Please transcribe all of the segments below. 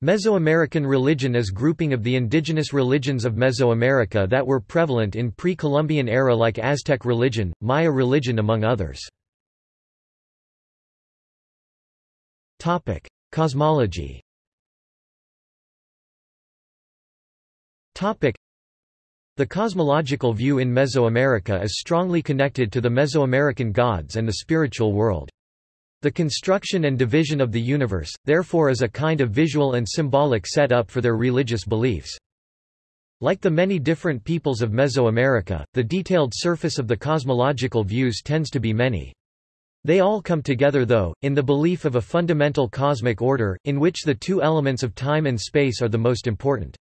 Mesoamerican religion is grouping of the indigenous religions of Mesoamerica that were prevalent in pre-Columbian era like Aztec religion, Maya religion among others. Cosmology The cosmological view in Mesoamerica is strongly connected to the Mesoamerican gods and the spiritual world. The construction and division of the universe, therefore is a kind of visual and symbolic set-up for their religious beliefs. Like the many different peoples of Mesoamerica, the detailed surface of the cosmological views tends to be many. They all come together though, in the belief of a fundamental cosmic order, in which the two elements of time and space are the most important.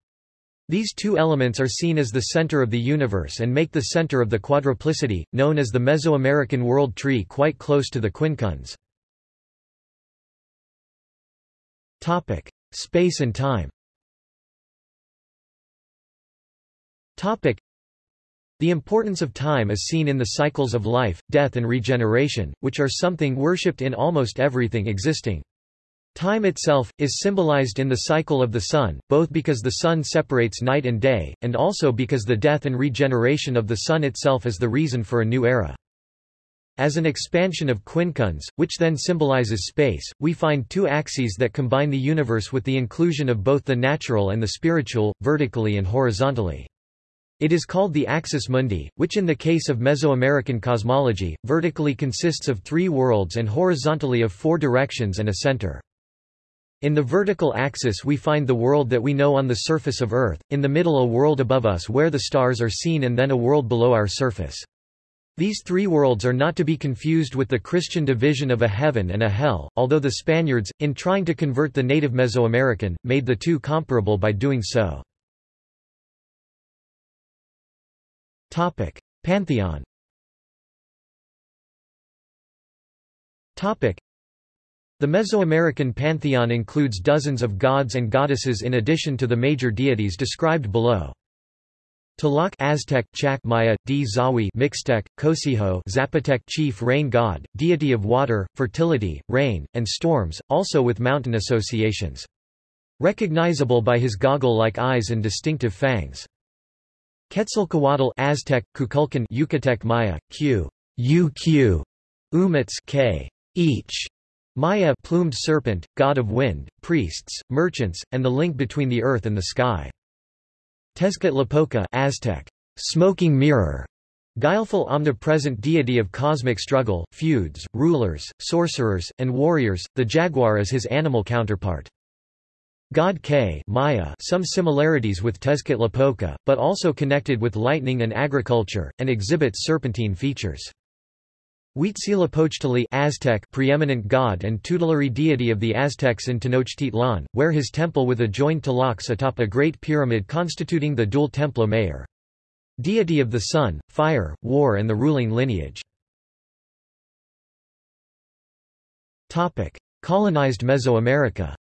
These two elements are seen as the center of the universe and make the center of the quadruplicity, known as the Mesoamerican world tree quite close to the quincunx. Topic: Space and time. Topic: The importance of time is seen in the cycles of life, death and regeneration, which are something worshipped in almost everything existing. Time itself, is symbolized in the cycle of the sun, both because the sun separates night and day, and also because the death and regeneration of the sun itself is the reason for a new era. As an expansion of quincunx, which then symbolizes space, we find two axes that combine the universe with the inclusion of both the natural and the spiritual, vertically and horizontally. It is called the axis mundi, which in the case of Mesoamerican cosmology, vertically consists of three worlds and horizontally of four directions and a center. In the vertical axis we find the world that we know on the surface of Earth, in the middle a world above us where the stars are seen and then a world below our surface. These three worlds are not to be confused with the Christian division of a heaven and a hell, although the Spaniards, in trying to convert the native Mesoamerican, made the two comparable by doing so. Pantheon The Mesoamerican pantheon includes dozens of gods and goddesses in addition to the major deities described below. Tlaloc Aztec, Chac Maya, Dzahui Mixtec, Cocijo Zapotec chief rain god, deity of water, fertility, rain, and storms, also with mountain associations. Recognizable by his goggle-like eyes and distinctive fangs. Quetzalcoatl Aztec, Kukulkan Yucatec Maya, Q. UQ, K. Each, Maya plumed serpent, god of wind, priests, merchants, and the link between the earth and the sky. Tezcatlipoca Aztec, smoking mirror, guileful omnipresent deity of cosmic struggle, feuds, rulers, sorcerers, and warriors, the jaguar is his animal counterpart. God K Maya some similarities with Tezcatlipoca, but also connected with lightning and agriculture, and exhibits serpentine features. Huitzilopochtli Aztec preeminent god and tutelary deity of the Aztecs in Tenochtitlan, where his temple with adjoined tlalocs atop a great pyramid constituting the dual Templo Mayor. Deity of the sun, fire, war and the ruling lineage. Colonized Mesoamerica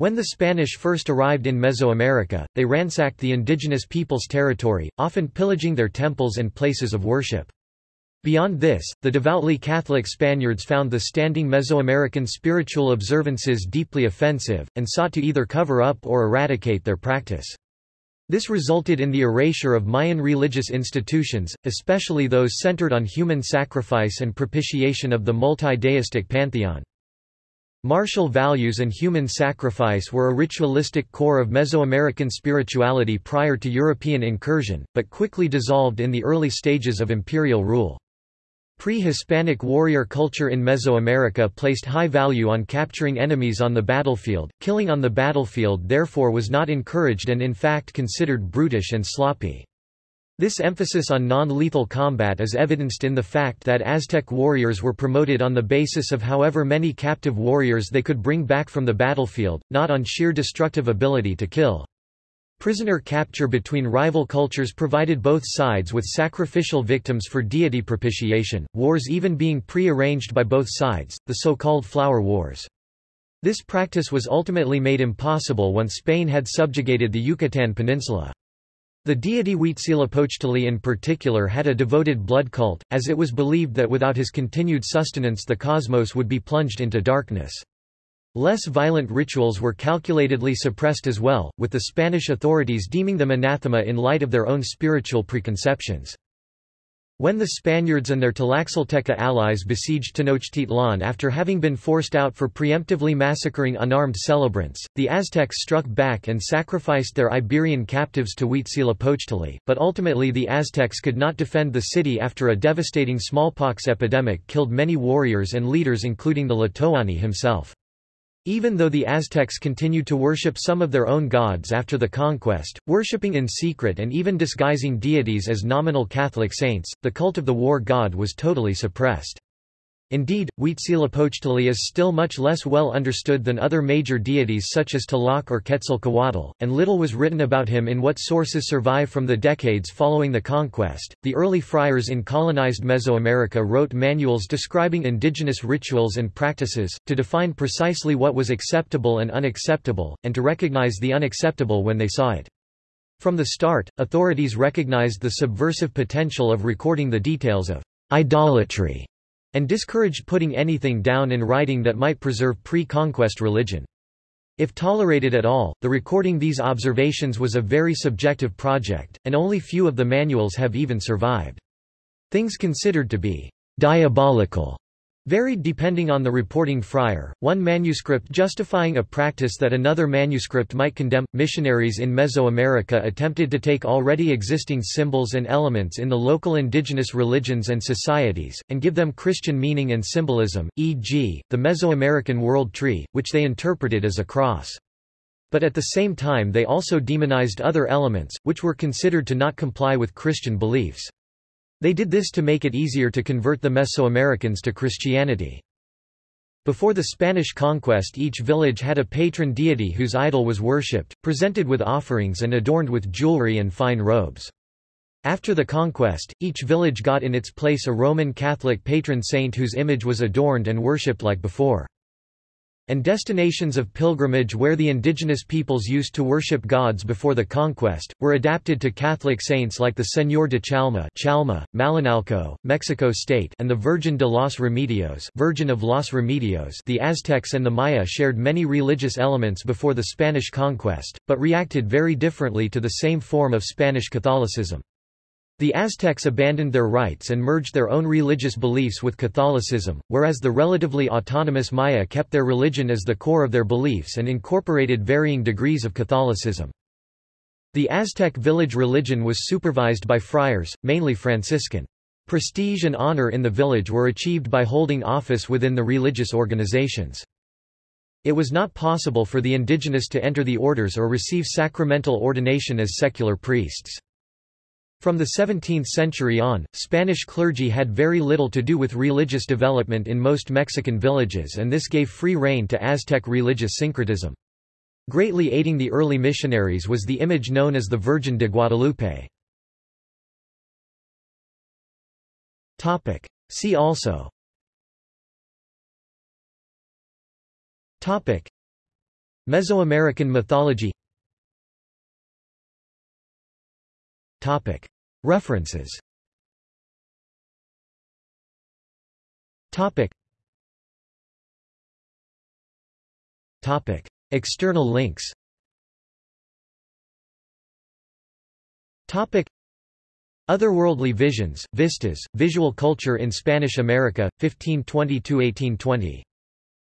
when the Spanish first arrived in Mesoamerica, they ransacked the indigenous people's territory, often pillaging their temples and places of worship. Beyond this, the devoutly Catholic Spaniards found the standing Mesoamerican spiritual observances deeply offensive, and sought to either cover up or eradicate their practice. This resulted in the erasure of Mayan religious institutions, especially those centered on human sacrifice and propitiation of the multi-deistic pantheon. Martial values and human sacrifice were a ritualistic core of Mesoamerican spirituality prior to European incursion, but quickly dissolved in the early stages of imperial rule. Pre-Hispanic warrior culture in Mesoamerica placed high value on capturing enemies on the battlefield, killing on the battlefield therefore was not encouraged and in fact considered brutish and sloppy. This emphasis on non-lethal combat is evidenced in the fact that Aztec warriors were promoted on the basis of however many captive warriors they could bring back from the battlefield, not on sheer destructive ability to kill. Prisoner capture between rival cultures provided both sides with sacrificial victims for deity propitiation, wars even being pre-arranged by both sides, the so-called Flower Wars. This practice was ultimately made impossible once Spain had subjugated the Yucatan Peninsula. The deity Huitzilopochtli in particular had a devoted blood cult, as it was believed that without his continued sustenance the cosmos would be plunged into darkness. Less violent rituals were calculatedly suppressed as well, with the Spanish authorities deeming them anathema in light of their own spiritual preconceptions. When the Spaniards and their Tlaxcalteca allies besieged Tenochtitlan after having been forced out for preemptively massacring unarmed celebrants, the Aztecs struck back and sacrificed their Iberian captives to Huitzilopochtli, but ultimately the Aztecs could not defend the city after a devastating smallpox epidemic killed many warriors and leaders including the Tlatoani himself. Even though the Aztecs continued to worship some of their own gods after the conquest, worshipping in secret and even disguising deities as nominal Catholic saints, the cult of the war god was totally suppressed. Indeed, Huitzilopochtli is still much less well understood than other major deities such as Tlaloc or Quetzalcoatl, and little was written about him in what sources survive from the decades following the conquest. The early friars in colonized Mesoamerica wrote manuals describing indigenous rituals and practices, to define precisely what was acceptable and unacceptable, and to recognize the unacceptable when they saw it. From the start, authorities recognized the subversive potential of recording the details of idolatry and discouraged putting anything down in writing that might preserve pre-conquest religion. If tolerated at all, the recording these observations was a very subjective project, and only few of the manuals have even survived. Things considered to be diabolical varied depending on the reporting friar, one manuscript justifying a practice that another manuscript might condemn. Missionaries in Mesoamerica attempted to take already existing symbols and elements in the local indigenous religions and societies, and give them Christian meaning and symbolism, e.g., the Mesoamerican world tree, which they interpreted as a cross. But at the same time they also demonized other elements, which were considered to not comply with Christian beliefs. They did this to make it easier to convert the Mesoamericans to Christianity. Before the Spanish conquest each village had a patron deity whose idol was worshipped, presented with offerings and adorned with jewelry and fine robes. After the conquest, each village got in its place a Roman Catholic patron saint whose image was adorned and worshipped like before and destinations of pilgrimage where the indigenous peoples used to worship gods before the conquest, were adapted to Catholic saints like the Señor de Chalma, Chalma Malinalco, Mexico State and the Virgin de los Remedios, Virgin of Los Remedios the Aztecs and the Maya shared many religious elements before the Spanish conquest, but reacted very differently to the same form of Spanish Catholicism. The Aztecs abandoned their rites and merged their own religious beliefs with Catholicism, whereas the relatively autonomous Maya kept their religion as the core of their beliefs and incorporated varying degrees of Catholicism. The Aztec village religion was supervised by friars, mainly Franciscan. Prestige and honor in the village were achieved by holding office within the religious organizations. It was not possible for the indigenous to enter the orders or receive sacramental ordination as secular priests. From the 17th century on, Spanish clergy had very little to do with religious development in most Mexican villages and this gave free rein to Aztec religious syncretism. Greatly aiding the early missionaries was the image known as the Virgin de Guadalupe. See also Mesoamerican mythology References. External links. Otherworldly Visions, Vistas, Visual Culture in Spanish America, 1520–1820.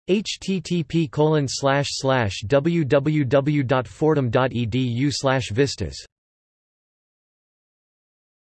http www.fordham.edu vistas